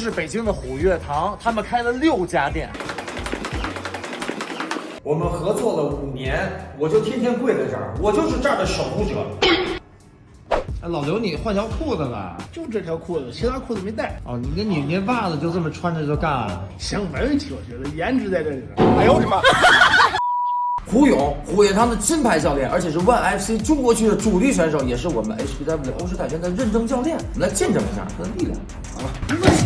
这是北京的虎跃堂，他们开了六家店。我们合作了五年，我就天天跪在这儿，我就是这儿的守护者。哎，老刘，你换条裤子吧。就这条裤子，其他裤子没带。哦，你跟你那袜子就这么穿着就干了？行，没问题，我觉得颜值在这里边。哎呦我的妈！胡勇，虎跃堂的金牌教练，而且是 ONE FC 中国区的主力选手，也是我们 HPW 欧式泰拳的认证教练。我们来见证一下他的力量。好了，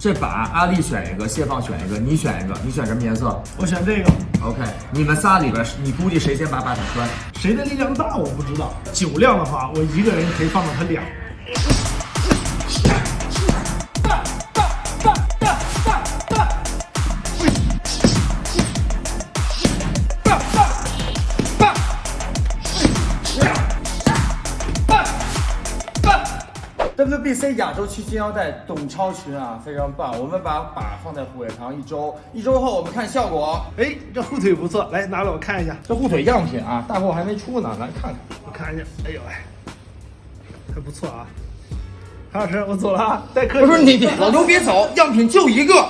这把阿丽选一个，谢放选一个，你选一个，你选什么颜色我选这个，？OK，你们仨里边，你估计谁先把把手穿？谁的力量大我不知道。酒量的话，我一个人可以放到他两。？WBC 亚洲区金腰带董超群啊，非常棒！我们把把放在虎跃堂一周，一周后我们看效果。哎，这护腿不错，来拿来我看一下，这护腿样品啊，大货还没出呢，来看看。我看一下。哎呦哎，还不错啊。韩老师，我走了啊，带客气。我说你你老刘别走，样品就一个。喂。